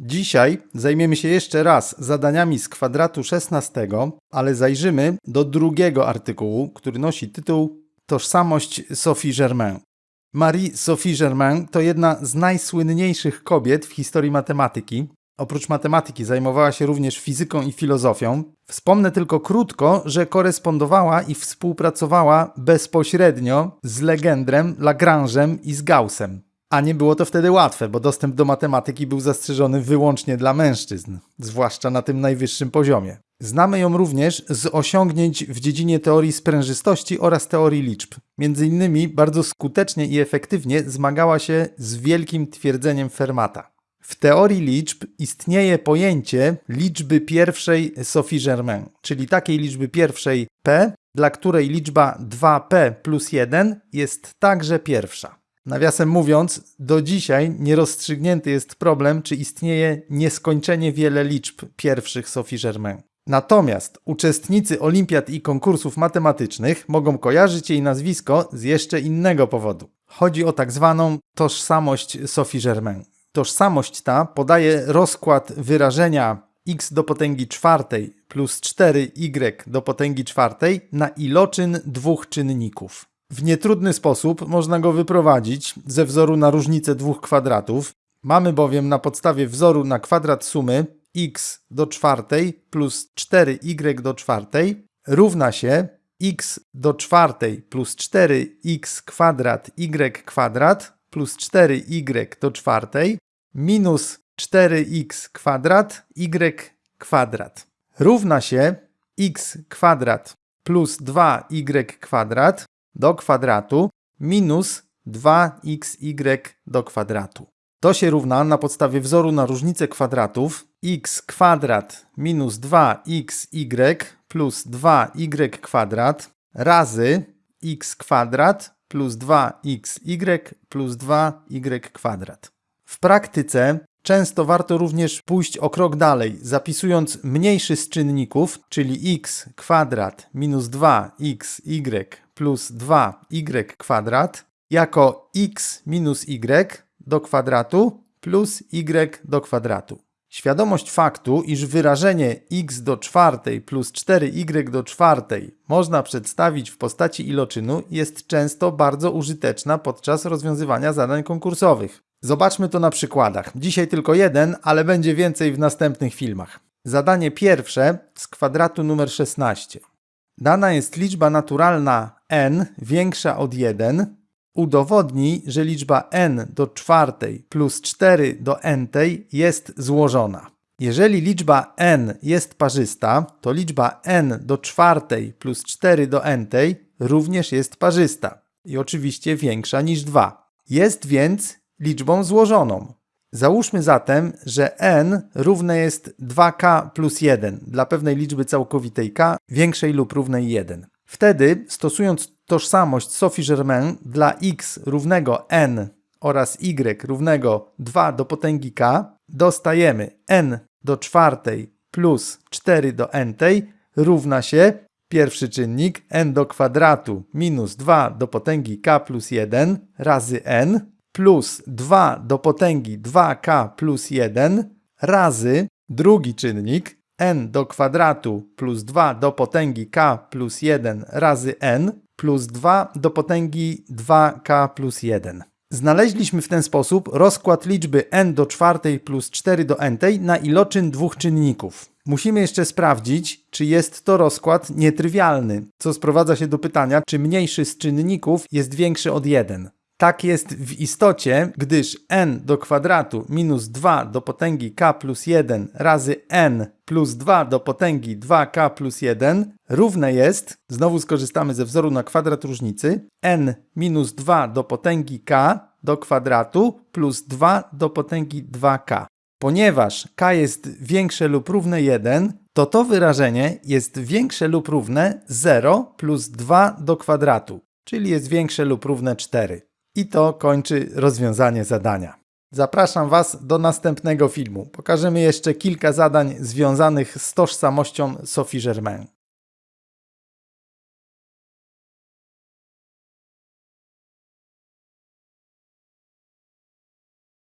Dzisiaj zajmiemy się jeszcze raz zadaniami z kwadratu 16, ale zajrzymy do drugiego artykułu, który nosi tytuł Tożsamość Sophie Germain. Marie Sophie Germain to jedna z najsłynniejszych kobiet w historii matematyki. Oprócz matematyki zajmowała się również fizyką i filozofią. Wspomnę tylko krótko, że korespondowała i współpracowała bezpośrednio z Legendrem, Lagrange'em i z Gaussem. A nie było to wtedy łatwe, bo dostęp do matematyki był zastrzeżony wyłącznie dla mężczyzn, zwłaszcza na tym najwyższym poziomie. Znamy ją również z osiągnięć w dziedzinie teorii sprężystości oraz teorii liczb. Między innymi bardzo skutecznie i efektywnie zmagała się z wielkim twierdzeniem Fermata. W teorii liczb istnieje pojęcie liczby pierwszej Sophie Germain, czyli takiej liczby pierwszej p, dla której liczba 2p plus 1 jest także pierwsza. Nawiasem mówiąc, do dzisiaj nierozstrzygnięty jest problem, czy istnieje nieskończenie wiele liczb pierwszych Sophie Germain. Natomiast uczestnicy olimpiad i konkursów matematycznych mogą kojarzyć jej nazwisko z jeszcze innego powodu. Chodzi o tak zwaną tożsamość Sophie Germain. Tożsamość ta podaje rozkład wyrażenia x do potęgi czwartej plus 4y do potęgi czwartej na iloczyn dwóch czynników. W nietrudny sposób można go wyprowadzić ze wzoru na różnicę dwóch kwadratów. Mamy bowiem na podstawie wzoru na kwadrat sumy x do czwartej plus 4y do czwartej równa się x do czwartej plus 4x kwadrat y kwadrat plus 4y do czwartej minus 4x kwadrat y kwadrat równa się x kwadrat plus 2y kwadrat do kwadratu minus 2xy do kwadratu. To się równa na podstawie wzoru na różnicę kwadratów x kwadrat minus 2xy plus 2y kwadrat razy x kwadrat plus 2xy plus 2y kwadrat. W praktyce często warto również pójść o krok dalej, zapisując mniejszy z czynników, czyli x kwadrat minus 2xy plus 2y kwadrat jako x minus y do kwadratu plus y do kwadratu. Świadomość faktu, iż wyrażenie x do czwartej plus 4y do czwartej można przedstawić w postaci iloczynu jest często bardzo użyteczna podczas rozwiązywania zadań konkursowych. Zobaczmy to na przykładach. Dzisiaj tylko jeden, ale będzie więcej w następnych filmach. Zadanie pierwsze z kwadratu numer 16. Dana jest liczba naturalna n większa od 1. Udowodnij, że liczba n do czwartej plus 4 do n jest złożona. Jeżeli liczba n jest parzysta, to liczba n do czwartej plus 4 do n również jest parzysta i oczywiście większa niż 2. Jest więc liczbą złożoną. Załóżmy zatem, że n równe jest 2k plus 1 dla pewnej liczby całkowitej k większej lub równej 1. Wtedy, stosując tożsamość Sophie Germain dla x równego n oraz y równego 2 do potęgi k, dostajemy n do czwartej plus 4 do n równa się pierwszy czynnik n do kwadratu minus 2 do potęgi k plus 1 razy n plus 2 do potęgi 2k plus 1 razy drugi czynnik n do kwadratu plus 2 do potęgi k plus 1 razy n plus 2 do potęgi 2k plus 1. Znaleźliśmy w ten sposób rozkład liczby n do czwartej plus 4 do n na iloczyn dwóch czynników. Musimy jeszcze sprawdzić, czy jest to rozkład nietrywialny, co sprowadza się do pytania, czy mniejszy z czynników jest większy od 1. Tak jest w istocie, gdyż n do kwadratu minus 2 do potęgi k plus 1 razy n plus 2 do potęgi 2k plus 1 równe jest, znowu skorzystamy ze wzoru na kwadrat różnicy, n minus 2 do potęgi k do kwadratu plus 2 do potęgi 2k. Ponieważ k jest większe lub równe 1, to to wyrażenie jest większe lub równe 0 plus 2 do kwadratu, czyli jest większe lub równe 4. I to kończy rozwiązanie zadania. Zapraszam Was do następnego filmu. Pokażemy jeszcze kilka zadań związanych z tożsamością Sophie Germain.